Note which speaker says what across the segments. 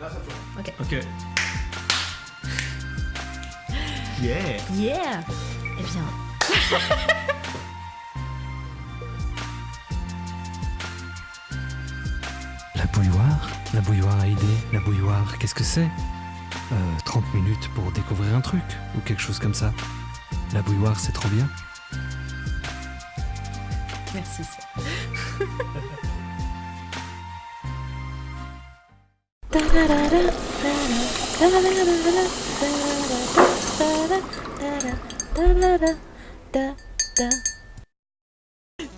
Speaker 1: Ok. Yeah.
Speaker 2: Yeah Eh bien.
Speaker 3: La bouilloire? La bouilloire à idées La bouilloire, qu'est-ce que c'est? Euh, 30 minutes pour découvrir un truc Ou quelque chose comme ça La bouilloire, c'est trop bien
Speaker 2: Merci.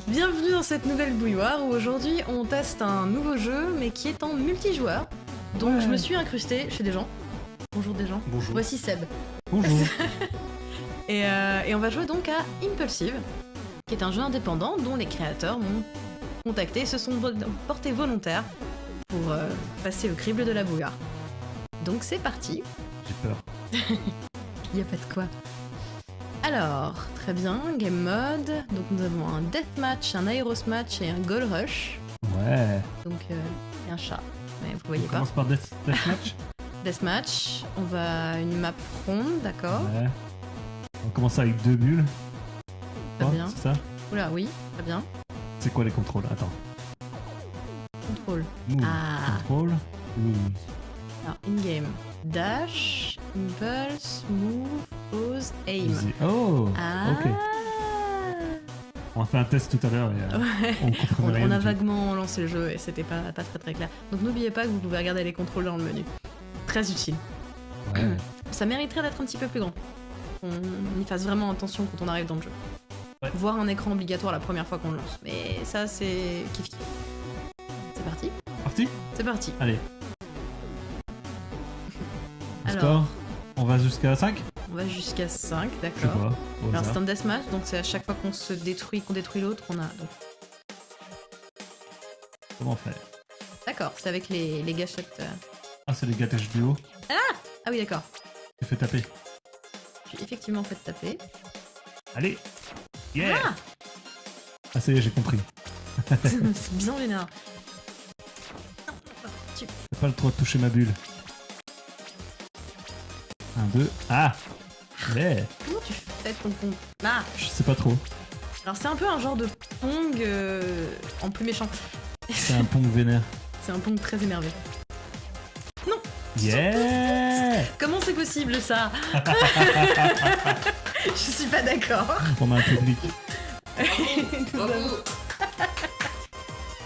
Speaker 2: Bienvenue dans cette nouvelle bouilloire où aujourd'hui on teste un nouveau jeu mais qui est en multijoueur. Donc je me suis incrustée chez des gens. Bonjour des gens.
Speaker 3: Bonjour.
Speaker 2: Voici Seb.
Speaker 3: Bonjour
Speaker 2: Et, euh, et on va jouer donc à Impulsive, qui est un jeu indépendant dont les créateurs m'ont contacté et se sont portés volontaires pour euh, passer au crible de la bouilloire. Donc c'est parti,
Speaker 3: J'ai peur.
Speaker 2: il n'y a pas de quoi. Alors, très bien, game mode. Donc nous avons un deathmatch, un aeros match et un goal rush.
Speaker 3: Ouais.
Speaker 2: Donc euh, un chat, mais vous voyez
Speaker 1: On
Speaker 2: pas.
Speaker 1: commence par Death, Deathmatch.
Speaker 2: Deathmatch, on va une map ronde, d'accord.
Speaker 1: Ouais. On commence avec deux bulles.
Speaker 2: Très
Speaker 1: Oh,
Speaker 2: bien.
Speaker 1: C'est ça
Speaker 2: Oula, oui, très bien.
Speaker 1: C'est quoi les contrôles? Attends.
Speaker 2: Contrôle.
Speaker 1: Move.
Speaker 2: Ah. Alors, in-game. Dash, impulse, move, pause, aim.
Speaker 1: Easy. Oh
Speaker 2: Ah
Speaker 1: Ok. On a fait un test tout à l'heure et euh,
Speaker 2: Ouais.
Speaker 1: on comprenait
Speaker 2: On,
Speaker 1: rien
Speaker 2: on a vaguement lancé le jeu et c'était pas, pas très très clair. Donc n'oubliez pas que vous pouvez regarder les contrôles dans le menu. Très utile.
Speaker 1: Ouais.
Speaker 2: Ça mériterait d'être un petit peu plus grand. On y fasse vraiment attention quand on arrive dans le jeu.
Speaker 1: Ouais.
Speaker 2: Voir un écran obligatoire la première fois qu'on le lance. Mais ça c'est kiff kiff. C'est parti
Speaker 1: Parti
Speaker 2: C'est parti.
Speaker 1: Allez. Le
Speaker 2: Alors.
Speaker 1: Score On va jusqu'à 5
Speaker 2: On va jusqu'à 5,
Speaker 1: Je sais
Speaker 2: d'accord. Alors c'est un deathmatch, donc c'est à chaque fois qu'on se détruit, qu'on détruit l'autre, on a. donc-
Speaker 1: Comment faire
Speaker 2: D'accord, c'est avec les, les gâchettes. euh.
Speaker 1: Ah, c'est les gâteaux du haut.
Speaker 2: Ah oui, d'accord.
Speaker 1: Tu fais taper.
Speaker 2: Je suis effectivement fait taper.
Speaker 1: Allez Yeah
Speaker 2: Ah
Speaker 1: Ah, ça y est, j'ai compris.
Speaker 2: C'est bien vénère.
Speaker 1: Pas le droit de toucher ma bulle. Un, deux. Ah Yeah
Speaker 2: Comment tu fais ton Ah
Speaker 1: Je sais pas trop.
Speaker 2: Alors c'est un peu un genre de Pong euh, en plus méchant.
Speaker 1: C'est un pont vénère.
Speaker 2: C'est un Pong très énervé.
Speaker 1: Yeah
Speaker 2: Comment c'est possible ça Je suis pas d'accord.
Speaker 1: On a un public.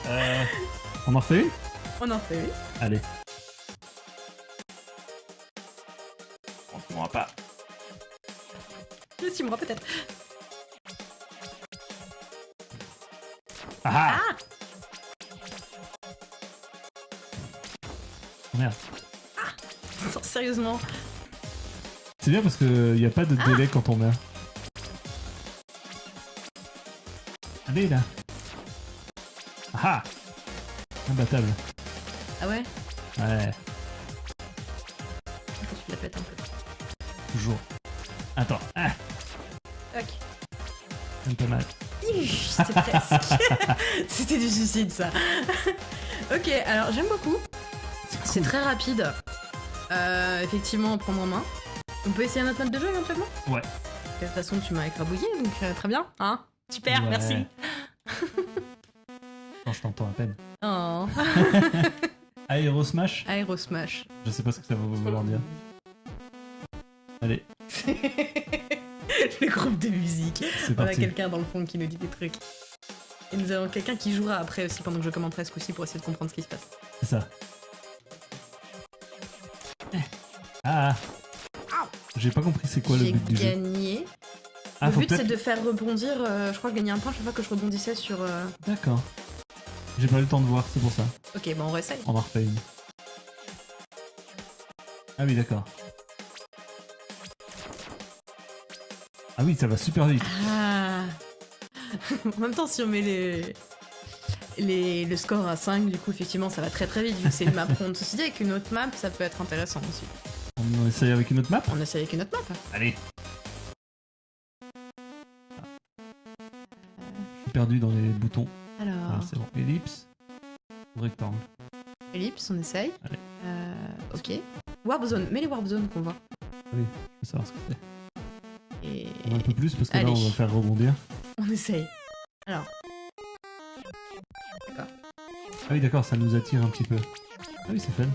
Speaker 1: Euh, on en refait une?
Speaker 2: On en fait une.
Speaker 1: Allez. On va pas.
Speaker 2: Le six mois peut-être.
Speaker 1: Ah,
Speaker 2: Ah
Speaker 1: Merde.
Speaker 2: Non, Sérieusement.
Speaker 1: C'est bien parce qu'il n'y a pas de délai quand on meurt. Allez là. Ah Imbattable.
Speaker 2: Ah ouais
Speaker 1: Ouais,
Speaker 2: Attends, tu la pètes un peu.
Speaker 1: toujours. Attends. Ah,
Speaker 2: Tac.
Speaker 1: même pas mal.
Speaker 2: Presque. C'était du suicide ça. ok, alors j'aime beaucoup. C'est
Speaker 1: cool.
Speaker 2: très rapide. Euh, effectivement, prendre en main. On peut essayer un autre mode de jeu éventuellement
Speaker 1: Ouais.
Speaker 2: De toute façon, tu m'as écrabouillé, donc euh, très bien. Hein Super,
Speaker 1: Ouais.
Speaker 2: merci.
Speaker 1: Quand je t'entends à peine.
Speaker 2: Oh.
Speaker 1: Aero Smash
Speaker 2: Aero Smash.
Speaker 1: Je sais pas ce que ça va vouloir dire. Allez,
Speaker 2: Le groupe de musique. On a quelqu'un dans le fond qui nous dit des trucs. Et nous avons quelqu'un qui jouera après aussi pendant que je commenterai ce coup-ci pour essayer de comprendre ce qui se passe.
Speaker 1: C'est ça. Ah J'ai pas compris c'est quoi le
Speaker 2: J'ai
Speaker 1: but du jeu.
Speaker 2: gagné.
Speaker 1: Ah,
Speaker 2: le but c'est de faire rebondir, euh, je crois gagner un point chaque fois que je rebondissais sur... euh,
Speaker 1: D'accord. J'ai pas eu le temps de voir, c'est pour ça.
Speaker 2: Ok, bon on réessaye.
Speaker 1: On en refait une. Ah oui, d'accord. Ah oui, ça va super vite.
Speaker 2: Ah En même temps, si on met les... Les, le score à 5, du coup, effectivement, ça va très très vite vu que c'est une map ronde. Ceci dit, avec une autre map, ça peut être intéressant aussi.
Speaker 1: On essaye avec une autre map
Speaker 2: On essaye avec une autre map.
Speaker 1: Allez. Je suis perdu dans les boutons. Ah, c'est bon. Ellipse. Rectangle.
Speaker 2: ellipse, on essaye.
Speaker 1: Allez.
Speaker 2: Euh, ok. Warp Zone, mets les Warp Zone qu'on voit.
Speaker 1: Je veux savoir ce que c'est.
Speaker 2: Et
Speaker 1: On un peu plus parce que
Speaker 2: Allez.
Speaker 1: là, on va faire rebondir.
Speaker 2: on essaye. Alors,
Speaker 1: Ah oui, d'accord, ça nous attire un petit peu. Ah oui, c'est fun.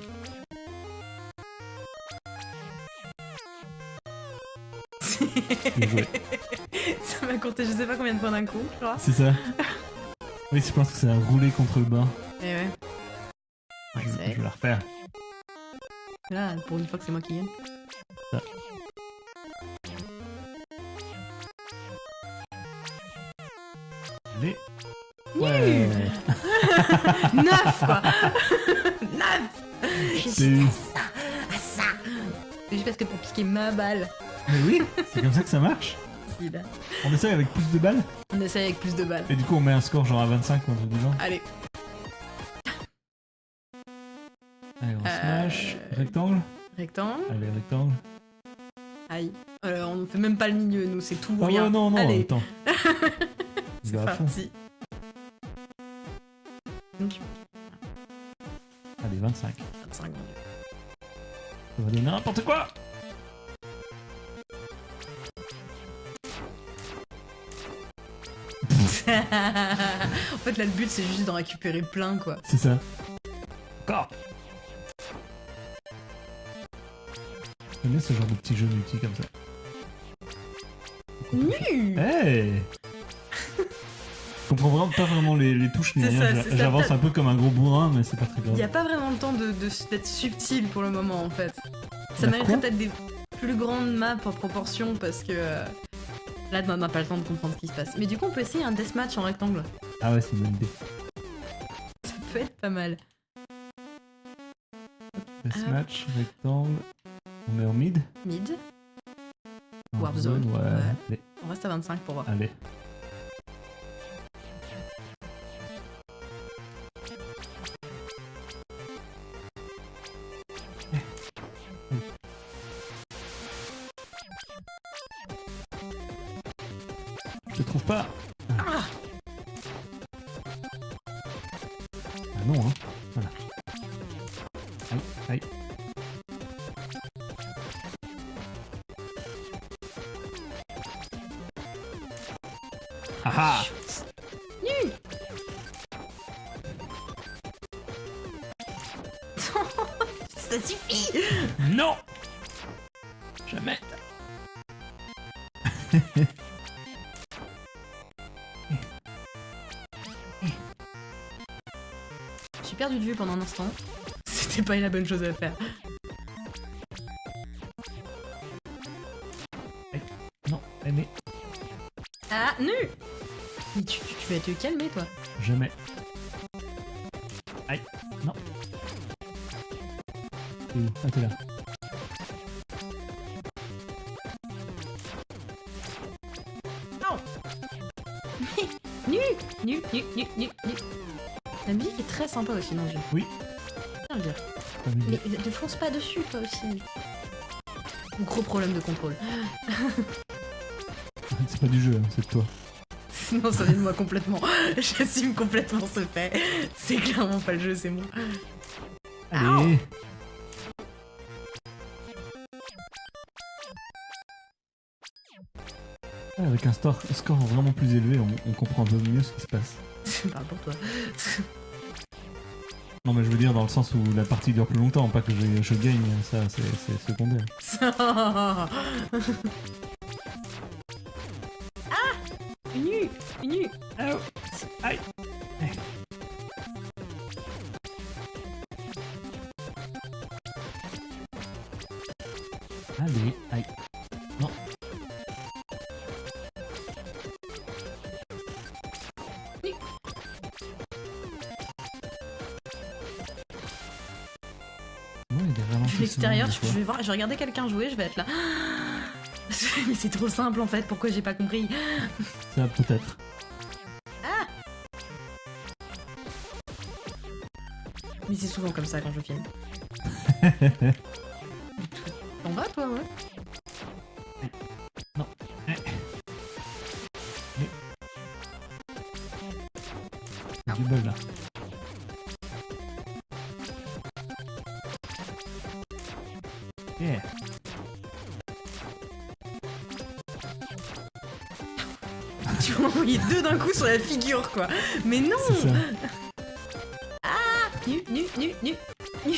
Speaker 2: Ça m'a compté je sais pas combien de points d'un coup, je crois.
Speaker 1: C'est ça. Oui, je pense que c'est un roulé contre le bain.
Speaker 2: Et ouais.
Speaker 1: Je,
Speaker 2: Ouais, c'est-
Speaker 1: je vais la refaire.
Speaker 2: Là, pour une fois que c'est moi qui gagne.
Speaker 1: Allez. Ouais.
Speaker 2: Neuf, quoi Neuf
Speaker 1: C'est eu.
Speaker 2: À ça juste parce que pour piquer ma balle.
Speaker 1: Mais oui, c'est comme ça que ça marche. On essaye avec plus de balles
Speaker 2: On essaye avec plus de balles.
Speaker 1: et du coup on met un score genre à 25 ou un truc du genre.
Speaker 2: Allez.
Speaker 1: Allez, on
Speaker 2: Euh,
Speaker 1: smash. Rectangle
Speaker 2: Rectangle.
Speaker 1: Allez, rectangle.
Speaker 2: Aïe. Alors, on fait même pas le milieu, nous, c'est tout ou
Speaker 1: Ah
Speaker 2: rien.
Speaker 1: ouais, non, non,
Speaker 2: Allez,
Speaker 1: attends.
Speaker 2: c'est
Speaker 1: va à fond.
Speaker 2: parti.
Speaker 1: Allez, 25.
Speaker 2: 25
Speaker 1: Ça va donner n'importe quoi
Speaker 2: en fait, là, le but, c'est juste d'en récupérer plein, quoi.
Speaker 1: C'est ça. Encore J'aime bien ce genre de petit jeu multi comme ça.
Speaker 2: Nu
Speaker 1: Hey Je comprends vraiment pas vraiment les, les touches ni rien. J'avance un peu comme un gros bourrin, mais c'est pas très
Speaker 2: Il n'y a
Speaker 1: grave.
Speaker 2: pas vraiment le temps de, de- d'être subtil pour le moment, en fait. Ça
Speaker 1: Bah,
Speaker 2: mériterait peut-être des plus grandes maps en proportion, parce que... Là, on n'a pas le temps de comprendre ce qui se passe. Mais du coup, on peut essayer un deathmatch en rectangle.
Speaker 1: Ah ouais, c'est une bonne idée.
Speaker 2: Ça peut être pas mal.
Speaker 1: Deathmatch, rectangle. On met en mid
Speaker 2: Mid.
Speaker 1: En
Speaker 2: Warp zone,
Speaker 1: ouais.
Speaker 2: ouais. On reste à 25 pour voir.
Speaker 1: allez.
Speaker 2: Ah
Speaker 1: ah
Speaker 2: Nu Ça suffit
Speaker 1: Non Jamais
Speaker 2: Je suis perdu de vue pendant un instant. C'était pas la bonne chose à faire. Tu, vas te calmer, toi.
Speaker 1: jamais. Aïe, non. Où Ah, t'es là.
Speaker 2: Nu Nu, nu, nu, nu, nu. La musique est très sympa aussi dans le jeu.
Speaker 1: Oui.
Speaker 2: Tiens le dire.
Speaker 1: T'as vu
Speaker 2: Mais ne fonce pas dessus, toi aussi. Gros problème de contrôle.
Speaker 1: C'est pas du jeu, hein, c'est de toi.
Speaker 2: Non, ça vient de moi complètement. J'assume complètement ce fait. C'est clairement pas le jeu, c'est moi.
Speaker 1: Allez Ah, Avec un score, score vraiment plus élevé, on, on comprend un peu mieux ce qui se passe.
Speaker 2: Je parle pour toi.
Speaker 1: Non mais je veux dire dans le sens où la partie dure plus longtemps, pas que je, je gagne, ça c'est c'est secondaire.
Speaker 2: Ah Nu Nu
Speaker 1: Oh. Aïe Allez, aïe. Non.
Speaker 2: De l'extérieur, je, je vais voir, je vais regarder quelqu'un jouer, je vais être là. Mais c'est trop simple en fait, pourquoi j'ai pas compris?
Speaker 1: Ça peut-être.
Speaker 2: Mais c'est souvent comme ça quand je filme. T'en vas toi, ouais
Speaker 1: Non. Eh. Il y a Du bol là. Yeah.
Speaker 2: Tu vas envoyer deux d'un coup sur la figure, quoi. Mais non. Nu, nu, nu.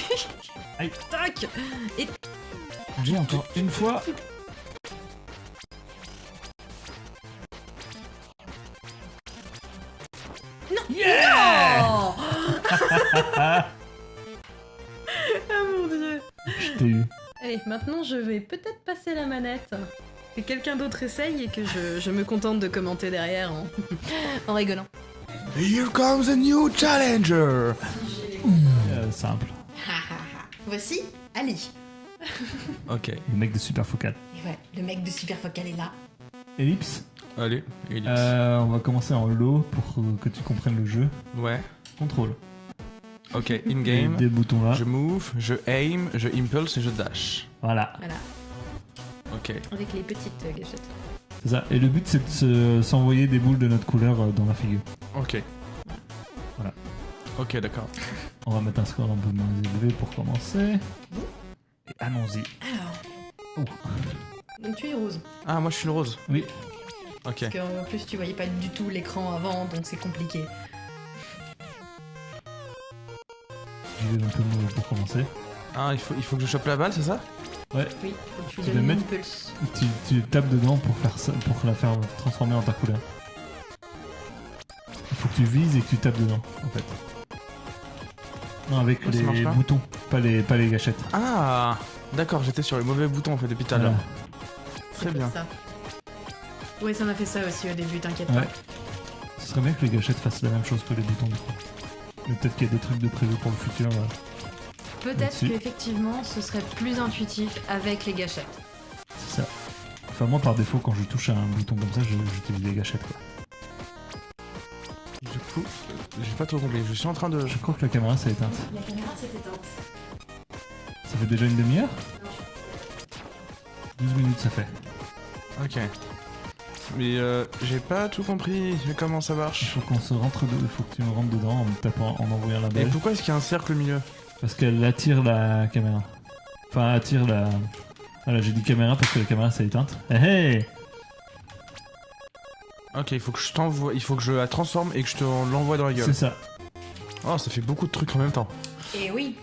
Speaker 1: Aïe.
Speaker 2: Tac Et
Speaker 1: J'ai encore une fois.
Speaker 2: Oh Ah mon dieu
Speaker 1: Je t'ai eu.
Speaker 2: Allez, maintenant je vais peut-être passer la manette. Que quelqu'un d'autre essaye et que je, je me contente de commenter derrière en, en rigolant.
Speaker 4: Here comes a new challenger.
Speaker 1: Simple.
Speaker 2: Voici Ali.
Speaker 4: Ok.
Speaker 1: Le mec de Super Focal.
Speaker 2: Et ouais, le mec de Super Focal est là.
Speaker 1: Ellipse.
Speaker 4: Allez, ellipse.
Speaker 1: Euh, on va commencer en low pour que tu comprennes le jeu.
Speaker 4: Ouais.
Speaker 1: Contrôle.
Speaker 4: Ok, in-game.
Speaker 1: Des boutons là.
Speaker 4: Je move, je aim, je impulse et je dash.
Speaker 1: Voilà.
Speaker 2: Voilà,
Speaker 4: Ok.
Speaker 2: avec les petites euh, gâchettes.
Speaker 1: C'est ça. Et le but c'est de se- s'envoyer des boules de notre couleur euh, dans la figure.
Speaker 4: Ok.
Speaker 1: Voilà.
Speaker 4: Ok, d'accord.
Speaker 1: On va mettre un score un peu moins élevé pour commencer. Et allons-y.
Speaker 2: Alors,
Speaker 1: Oh.
Speaker 2: donc tu es rose.
Speaker 4: Ah, moi je suis le rose.
Speaker 1: Oui.
Speaker 4: Ok.
Speaker 2: Parce qu'en plus tu voyais pas du tout l'écran avant, donc c'est compliqué.
Speaker 1: J'y vais un peu mauvais pour commencer.
Speaker 4: Ah, il faut, il faut que je chope la balle, c'est ça?
Speaker 2: Oui, faut que tu
Speaker 1: mettre-
Speaker 2: impulse.
Speaker 1: Tu, tu tapes dedans pour faire ça, pour la faire transformer en ta couleur. Il faut que tu vises et que tu tapes dedans, en fait. Non, avec
Speaker 4: Oh,
Speaker 1: les
Speaker 4: pas
Speaker 1: boutons, pas les, pas les gâchettes.
Speaker 4: Ah D'accord, j'étais sur les mauvais boutons en fait depuis tout à l'heure. Très bien.
Speaker 2: ça. Ouais, ça m'a fait ça aussi au début, t'inquiète
Speaker 1: Ouais.
Speaker 2: pas.
Speaker 1: Ce serait bien que les gâchettes fassent la même chose que les boutons du coup. Mais peut-être qu'il y a des trucs de prévu pour le futur. euh.
Speaker 2: Peut-être qu'effectivement, ce serait plus intuitif avec les gâchettes.
Speaker 1: C'est ça. Enfin, moi, par défaut, quand je touche à un bouton comme ça, je- j'utilise des gâchettes. Quoi.
Speaker 4: Du coup, j'ai pas trop compris. Je suis en train de.
Speaker 1: Je crois que la caméra s'est éteinte.
Speaker 2: La caméra s'est éteinte.
Speaker 1: Ça fait déjà une demi-heure 12 minutes, ça fait.
Speaker 4: Ok. Mais euh, j'ai pas tout compris comment ça
Speaker 1: Il
Speaker 4: marche.
Speaker 1: faut qu'on se rentre dedans, il faut que tu me rentres dedans en me tapant, en envoyant la
Speaker 4: Et
Speaker 1: balle.
Speaker 4: pourquoi est-ce qu'il y a un cercle au milieu
Speaker 1: Parce qu'elle attire la caméra. Enfin, attire la. Voilà, j'ai dit caméra parce que la caméra s'est éteinte. Hé hé
Speaker 4: Ok, il faut que je t'envoie, il faut que je la transforme et que je te l'envoie dans la gueule.
Speaker 1: C'est ça.
Speaker 4: Oh, ça fait beaucoup de trucs en même temps.
Speaker 2: Et oui,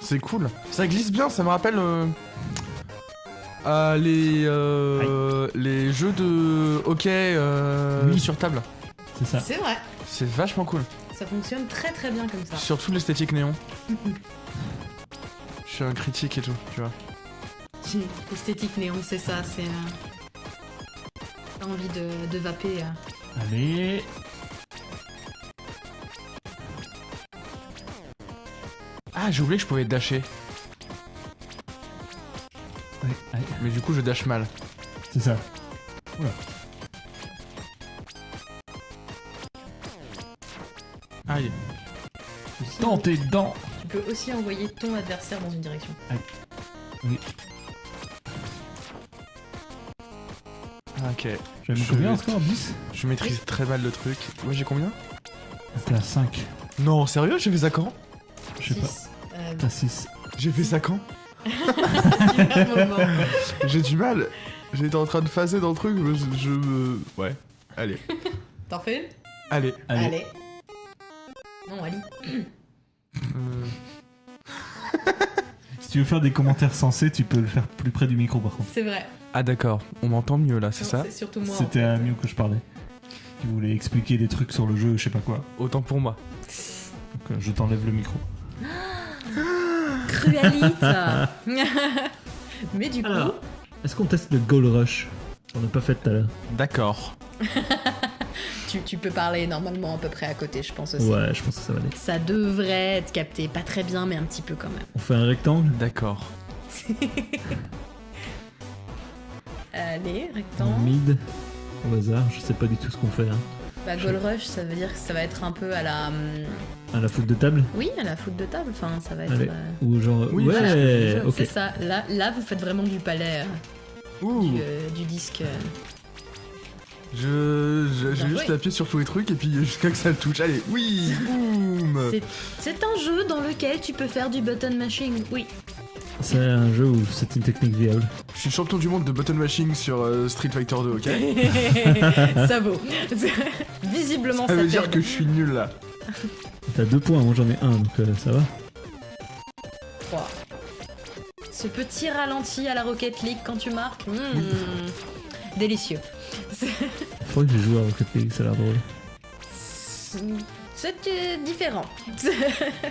Speaker 4: C'est cool. Ça glisse bien, ça me rappelle euh, euh, les euh, les jeux de hockey euh,
Speaker 1: Oui.
Speaker 4: sur table.
Speaker 1: C'est ça.
Speaker 2: c'est vrai.
Speaker 4: C'est vachement cool.
Speaker 2: Ça fonctionne très très bien comme ça.
Speaker 4: Surtout l'esthétique néon. Je suis un critique et tout, tu vois.
Speaker 2: Esthétique néon, c'est ça, c'est. T'as envie de, de vaper. euh.
Speaker 1: Allez.
Speaker 4: Ah, j'ai oublié que je pouvais dasher. Mais du coup, je dash mal.
Speaker 1: C'est ça.
Speaker 4: Aïe.
Speaker 1: Dans tes dents
Speaker 2: Tu peux aussi envoyer ton adversaire dans une direction.
Speaker 1: Oui.
Speaker 4: Ok.
Speaker 1: J'ai mis
Speaker 4: Je
Speaker 1: combien en score 10
Speaker 4: Je maîtrise très mal le truc. Moi, j'ai combien
Speaker 1: T'es à 5.
Speaker 4: Non, sérieux J'ai fait ça quand
Speaker 1: Je sais pas.
Speaker 2: Euh,
Speaker 1: T'as 6.
Speaker 4: J'ai fait ça quand. J'ai du mal. J'étais en train de phaser dans le truc, je, je me... Ouais. Allez.
Speaker 2: T'en fais une
Speaker 4: Allez.
Speaker 1: Allez.
Speaker 2: Non, Ali.
Speaker 4: Euh,
Speaker 1: Si tu veux faire des commentaires sensés, tu peux le faire plus près du micro par contre.
Speaker 2: C'est vrai.
Speaker 4: Ah d'accord, on m'entend mieux là, c'est ça
Speaker 2: C'est surtout moi.
Speaker 1: C'était à Mew que je parlais. Qui voulait expliquer des trucs sur le jeu, je sais pas quoi.
Speaker 4: Autant pour moi.
Speaker 1: Donc euh, je t'enlève le micro.
Speaker 2: Cruelite Mais du coup,
Speaker 1: Alors, est-ce qu'on teste le Goal Rush On n'a pas fait tout à l'heure.
Speaker 4: D'accord.
Speaker 2: tu, tu peux parler normalement à peu près à côté, je pense aussi.
Speaker 1: Ouais, je pense que ça va aller.
Speaker 2: Ça devrait être capté. Pas très bien, mais un petit peu quand même.
Speaker 1: On fait un rectangle?
Speaker 4: D'accord.
Speaker 2: Allez,
Speaker 1: en
Speaker 2: rectangle.
Speaker 1: mid au hasard, je sais pas du tout ce qu'on fait. Hein.
Speaker 2: Bah, goal rush, ça veut dire que ça va être un peu à la. hum,
Speaker 1: À la foot de table
Speaker 2: Oui, à la foot de table. Enfin, ça va être.
Speaker 1: Allez.
Speaker 2: euh,
Speaker 1: Ou genre.
Speaker 4: Oui,
Speaker 1: ouais, ok.
Speaker 2: C'est ça. Là, là, vous faites vraiment du palais, euh,
Speaker 4: Ouh.
Speaker 2: du, euh, du disque. euh.
Speaker 4: Je, je- j'ai
Speaker 2: Bien
Speaker 4: juste appuyé sur tous les trucs et puis jusqu'à que ça le touche. Allez, oui, boum.
Speaker 2: C'est- C'est un jeu dans lequel tu peux faire du button mashing. Oui.
Speaker 1: C'est un jeu où c'est une technique viable.
Speaker 4: Je suis champion du monde de button mashing sur euh, Street Fighter 2, ok
Speaker 2: ça vaut. Visiblement,
Speaker 4: Ça
Speaker 2: ça,
Speaker 4: veut dire que je suis nul là.
Speaker 1: T'as deux points, moi j'en ai un, donc euh, ça va.
Speaker 2: Trois. Ce petit ralenti à la Rocket League quand tu marques, hmm, délicieux. C'est-
Speaker 1: Faudrait que je joue à Rocket League, ça a l'air drôle.
Speaker 2: C'est euh, différent.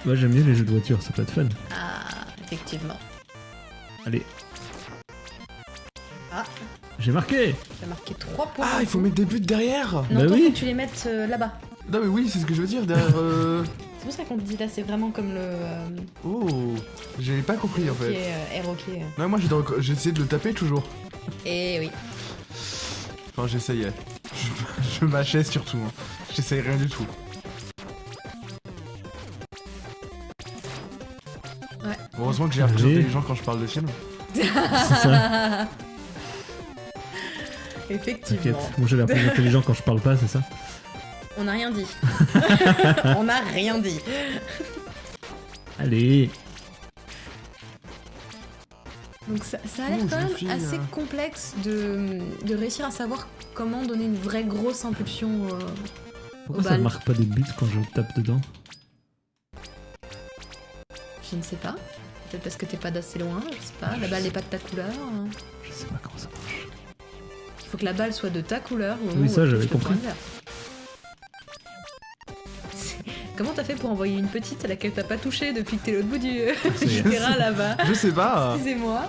Speaker 1: Moi j'aime bien les jeux de voiture, ça peut être fun.
Speaker 2: Ah, effectivement.
Speaker 1: Allez.
Speaker 2: Ah.
Speaker 1: J'ai marqué
Speaker 2: J'ai marqué 3 points.
Speaker 4: Ah, il faut mettre des buts derrière
Speaker 2: Non,
Speaker 1: Bah
Speaker 2: toi,
Speaker 1: oui.
Speaker 2: faut que tu les mettes euh, là-bas.
Speaker 4: Non, mais oui, c'est ce que je veux dire derrière. euh,
Speaker 2: C'est pour ça qu'on te dit là, c'est vraiment comme le. euh,
Speaker 4: Oh, j'avais pas compris en
Speaker 2: qui
Speaker 4: fait.
Speaker 2: est euh, air hockey.
Speaker 4: Non, moi j'ai essayé de le taper toujours.
Speaker 2: Et oui.
Speaker 4: Enfin, j'essayais. Je, je mâchais surtout. hein. J'essayais rien du tout. Heureusement que j'ai l'air plus intelligent quand je parle de film.
Speaker 1: C'est ça,
Speaker 2: Effectivement.
Speaker 1: t'inquiète. Moi j'ai l'air plus intelligent quand je parle pas, c'est ça
Speaker 2: On n'a rien dit. On n'a rien dit.
Speaker 1: Allez
Speaker 2: Donc ça, ça a l'air quand même
Speaker 4: suis,
Speaker 2: assez
Speaker 4: euh,
Speaker 2: complexe de, de réussir à savoir comment donner une vraie grosse impulsion. euh,
Speaker 1: Pourquoi
Speaker 2: Au
Speaker 1: ça marque pas des buts quand je tape dedans
Speaker 2: je ne sais pas. Peut-être parce que t'es pas d'assez loin, je sais pas. La balle n'est pas de ta couleur. hein.
Speaker 1: Je sais pas comment ça marche.
Speaker 2: Il faut que la balle soit de ta couleur. au
Speaker 1: Oui, ça, j'avais compris.
Speaker 2: Comment t'as fait pour envoyer une petite à laquelle t'as pas touché depuis que t'es l'autre bout du,
Speaker 1: est.
Speaker 2: terrain là-bas?
Speaker 4: Je sais pas.
Speaker 2: Excusez-moi.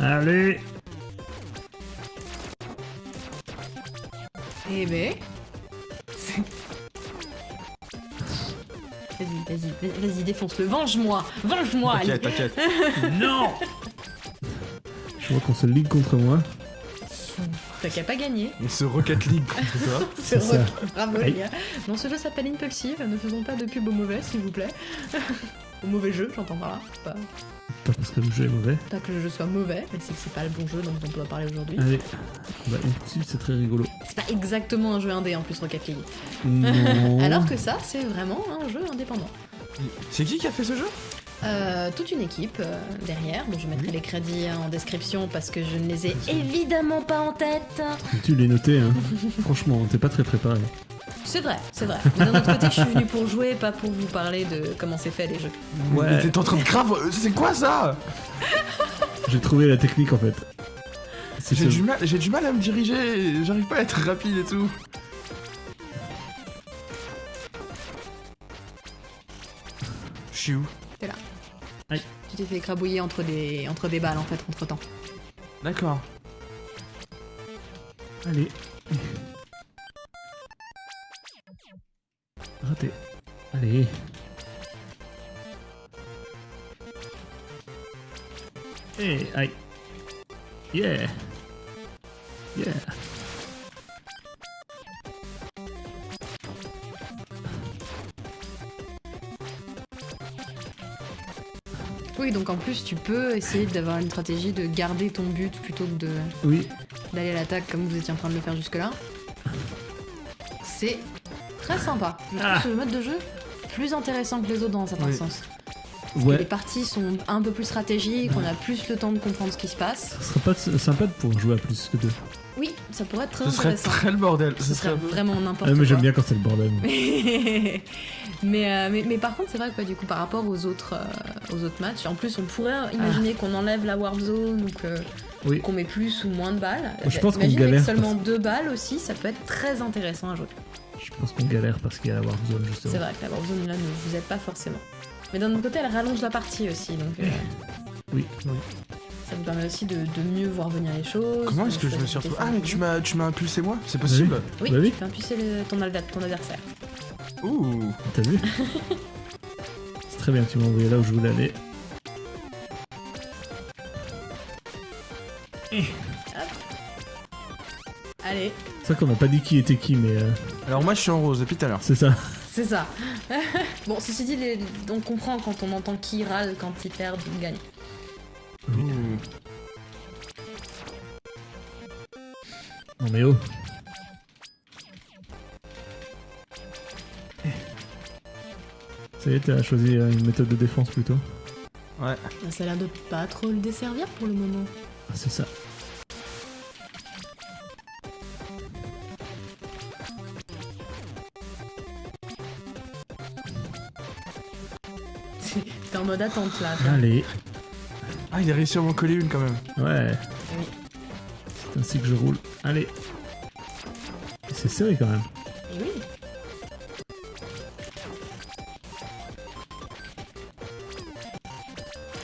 Speaker 1: Allez
Speaker 2: Eh ben. Vas-y, vas-y, défonce-le. Venge-moi Venge-moi.
Speaker 4: T'inquiète, t'inquiète.
Speaker 1: Non Je vois qu'on se ligue contre moi.
Speaker 2: T'as qu'à pas gagner.
Speaker 4: On se Rocket League contre toi.
Speaker 2: C'est
Speaker 1: ça.
Speaker 2: rock. Bravo
Speaker 1: Aïe.
Speaker 2: les gars. Non, ce jeu s'appelle Impulsive. Ne faisons pas de pub au mauvais, s'il vous plaît. au mauvais jeu, j'entends par là. Pas,
Speaker 1: Pas parce que le jeu est mauvais.
Speaker 2: pas que le jeu soit mauvais, mais c'est que c'est pas le bon jeu dont on doit parler aujourd'hui.
Speaker 1: Allez. Bah, petite, c'est très rigolo.
Speaker 2: C'est pas exactement un jeu indé en plus, Rocket League.
Speaker 1: Non.
Speaker 2: Alors que ça, c'est vraiment un jeu indépendant.
Speaker 4: C'est qui qui a fait ce jeu?
Speaker 2: Euh, toute une équipe euh, derrière, dont je mettrai les crédits en description parce que je ne les ai évidemment pas en tête.
Speaker 1: Tu l'es noté, hein. Franchement, t'es pas très préparé.
Speaker 2: C'est vrai, c'est vrai. Mais d'un autre côté, je suis venue pour jouer, pas pour vous parler de comment c'est fait les jeux.
Speaker 1: Ouais.
Speaker 4: Mais t'es en train de grave. C'est quoi ça?
Speaker 1: J'ai trouvé la technique en fait.
Speaker 4: J'ai du mal, j'ai du mal à me diriger. J'arrive pas à être rapide et tout. Je suis où?
Speaker 2: Tu t'es fait écrabouiller entre des, entre des balles en fait, entre temps.
Speaker 4: D'accord.
Speaker 1: Allez. Raté. Allez. Eh, aïe. Yeah. Yeah.
Speaker 2: Oui, donc en plus, tu peux essayer d'avoir une stratégie de garder ton but plutôt que de
Speaker 1: Oui.
Speaker 2: d'aller à l'attaque comme vous étiez en train de le faire jusque-là. C'est très sympa. Je trouve
Speaker 1: Ah.
Speaker 2: ce mode de jeu plus intéressant que les autres dans un certain
Speaker 4: Oui.
Speaker 2: sens. Parce que Les parties sont un peu plus stratégiques, on a plus le temps de comprendre ce qui se passe.
Speaker 1: Ce serait pas sympa de pouvoir jouer à plus que deux.
Speaker 2: Oui, ça pourrait être très
Speaker 4: Ce serait
Speaker 2: intéressant.
Speaker 4: très le bordel.
Speaker 2: Ce serait vraiment n'importe
Speaker 1: Ah, mais j'aime bien quand c'est le bordel.
Speaker 2: mais, euh, mais, mais par contre, c'est vrai que du coup, par rapport aux autres, euh, aux autres matchs, en plus, on pourrait imaginer qu'on enlève la Warp Zone ou que-
Speaker 1: Oui.
Speaker 2: qu'on met plus ou moins de balles.
Speaker 1: Je pense qu'on
Speaker 2: Imagine avec
Speaker 1: galère
Speaker 2: seulement deux balles aussi, ça peut être très intéressant à jouer.
Speaker 1: Je pense qu'on galère parce qu'il y a la Warp Zone justement.
Speaker 2: C'est vrai que la Warp Zone là ne vous aide pas forcément. Mais d'un autre côté, elle rallonge la partie aussi, donc euh,
Speaker 1: Oui.
Speaker 2: ça vous permet aussi de, de mieux voir venir les choses.
Speaker 4: Comment est-ce que je me suis retrouvé Ah, mais tu m'as, tu m'as impulsé moi C'est possible
Speaker 2: Oui,
Speaker 1: Bah oui.
Speaker 2: tu peux impulser le- ton, ton adversaire.
Speaker 4: Ouh.
Speaker 1: T'as vu C'est très bien, tu m'as envoyé là où je voulais aller.
Speaker 2: Allez,
Speaker 1: C'est vrai qu'on n'a pas dit qui était qui, mais euh,
Speaker 4: Alors moi je suis en rose depuis tout à l'heure.
Speaker 1: c'est ça.
Speaker 2: c'est ça. bon, ceci dit, les- on comprend quand on entend qui râle quand ils perdent ou gagnent.
Speaker 1: Oui.
Speaker 4: Ouh.
Speaker 1: Non mais oh. Ça y est, t'as choisi euh, une méthode de défense plutôt.
Speaker 4: Ouais.
Speaker 2: Ça a l'air de pas trop le desservir pour le moment.
Speaker 1: Ah, c'est ça.
Speaker 2: Mode attente là.
Speaker 1: Allez.
Speaker 4: Ah, il a réussi à m'en coller une quand même.
Speaker 1: Ouais.
Speaker 2: Oui.
Speaker 1: C'est ainsi que je roule. Allez. C'est serré quand même.
Speaker 2: Et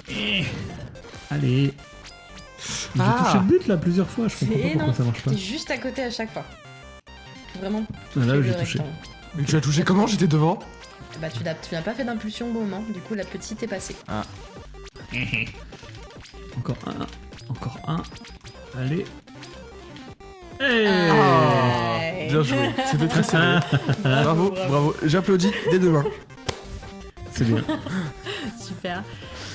Speaker 2: oui.
Speaker 1: Allez. J'ai
Speaker 4: Ah.
Speaker 1: touché le but là plusieurs fois, je comprends pas pourquoi
Speaker 2: énorme.
Speaker 1: ça marche pas.
Speaker 2: T'es juste à côté à chaque fois. Vraiment.
Speaker 1: Ah, là, j'ai touché.
Speaker 4: Mais tu as touché comment? J'étais devant
Speaker 2: Bah tu n'as pas fait d'impulsion au bon moment, du coup la petite est passée.
Speaker 1: Encore un. Encore un. Allez. Hey
Speaker 4: Ah. Bien joué, c'était très serré. bravo, bravo. J'applaudis dès demain.
Speaker 1: C'est bien.
Speaker 2: Super.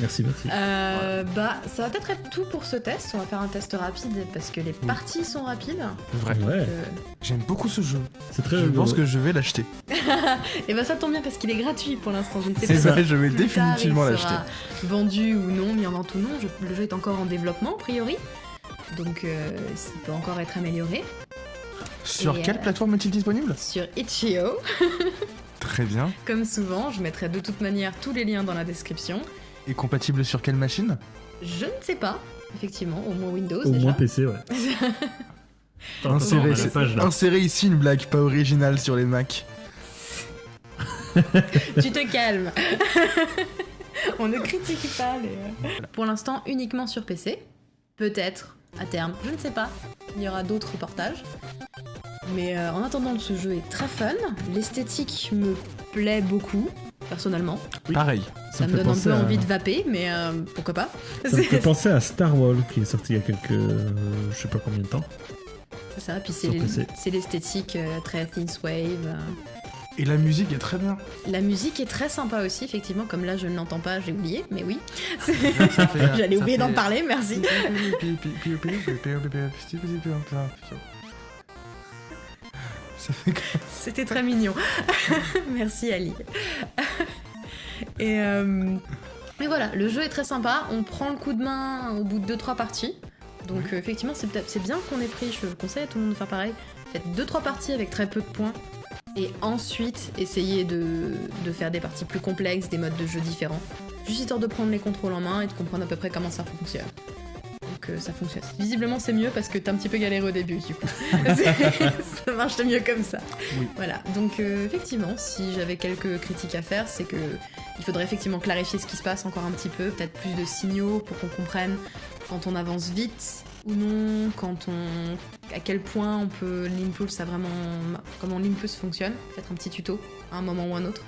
Speaker 1: Merci, merci.
Speaker 2: Euh, bah ça va peut-être être tout pour ce test. On va faire un test rapide parce que les parties sont rapides.
Speaker 4: Vrai.
Speaker 1: Ouais,
Speaker 2: Euh,
Speaker 4: J'aime beaucoup ce jeu.
Speaker 1: c'est très
Speaker 4: Je
Speaker 1: rigolo.
Speaker 4: pense que je vais l'acheter.
Speaker 2: Et bah ça tombe bien parce qu'il est gratuit pour l'instant. Je ne sais
Speaker 4: C'est
Speaker 2: pas
Speaker 4: vrai,
Speaker 2: si
Speaker 4: je vais définitivement l'acheter.
Speaker 2: Vendu ou non, mis en vente ou non. Je- le jeu est encore en développement a priori. Donc euh, il peut encore être amélioré.
Speaker 4: Sur
Speaker 2: Et,
Speaker 4: quelle
Speaker 2: euh,
Speaker 4: plateforme est-il disponible?
Speaker 2: Sur Itch.io,
Speaker 4: Très bien.
Speaker 2: comme souvent, je mettrai de toute manière tous les liens dans la description.
Speaker 4: Et compatible sur quelle machine?
Speaker 2: Je ne sais pas, effectivement, au moins Windows
Speaker 1: Au
Speaker 2: déjà.
Speaker 1: moins PC, ouais. Page là.
Speaker 4: insérez ici une blague pas originale sur les Mac.
Speaker 2: tu te calmes. On ne critique pas les. euh. Pour l'instant, uniquement sur PC. Peut-être, à terme, je ne sais pas. Il y aura d'autres portages. Mais euh, en attendant, ce jeu est très fun. L'esthétique me plaît beaucoup, personnellement.
Speaker 1: Oui.
Speaker 4: Pareil.
Speaker 2: Ça, me donne un peu
Speaker 1: à-
Speaker 2: envie de vaper, mais euh, pourquoi pas
Speaker 1: Ça me fait penser à Star Wars qui est sorti il y a quelques. euh, je sais pas combien de temps.
Speaker 2: c'est ça, puis c'est l'esthétique euh, très Thinswave. euh.
Speaker 4: Et la musique est très bien.
Speaker 2: La musique est très sympa aussi, effectivement, comme là je ne l'entends pas, j'ai oublié, mais oui. J'allais oublier d'en parler, merci. C'était très mignon. Merci Ali. Et, euh, et voilà, le jeu est très sympa. On prend le coup de main au bout de 2-3 parties. Donc euh, effectivement, c'est bien qu'on ait pris, je conseille à tout le monde de faire pareil. Faites 2-3 parties avec très peu de points. Et ensuite, essayez de, de faire des parties plus complexes, des modes de jeu différents. Juste histoire de prendre les contrôles en main et de comprendre à peu près comment ça fonctionne. Donc euh, ça fonctionne. Visiblement c'est mieux parce que t'as un petit peu galéré au début du coup. Ça marche mieux comme ça. Voilà, donc euh, effectivement, si j'avais quelques critiques à faire, c'est que il faudrait effectivement clarifier ce qui se passe encore un petit peu, peut-être plus de signaux pour qu'on comprenne quand on avance vite ou non, quand on à quel point on peut l'impulse a vraiment comment l'impulse fonctionne, peut-être un petit tuto à un moment ou un autre.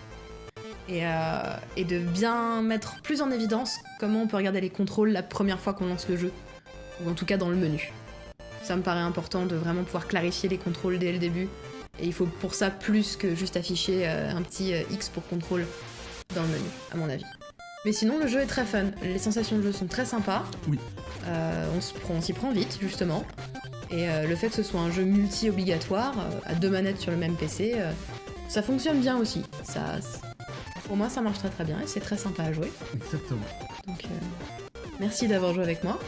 Speaker 2: Et, euh, et de bien mettre plus en évidence comment on peut regarder les contrôles la première fois qu'on lance le jeu, ou en tout cas dans le menu. Ça me paraît important de vraiment pouvoir clarifier les contrôles dès le début et il faut pour ça plus que juste afficher euh, un petit euh, X pour contrôle dans le menu, à mon avis. Mais sinon, le jeu est très fun. Les sensations de jeu sont très sympas.
Speaker 1: Oui.
Speaker 2: Euh, on s'y prend vite, justement. Et euh, le fait que ce soit un jeu multi-obligatoire, euh, à deux manettes sur le même PC, euh, ça fonctionne bien aussi. Ça, pour moi, ça marche très très bien et c'est très sympa à jouer.
Speaker 1: Exactement.
Speaker 2: Donc, euh, merci d'avoir joué avec moi.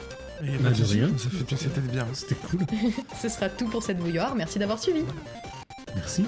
Speaker 4: Et
Speaker 1: Bah, de rien.
Speaker 4: Ça fait c'était bien.
Speaker 1: C'était cool.
Speaker 2: Ce sera tout pour cette bouilloire. Merci d'avoir suivi.
Speaker 1: Merci.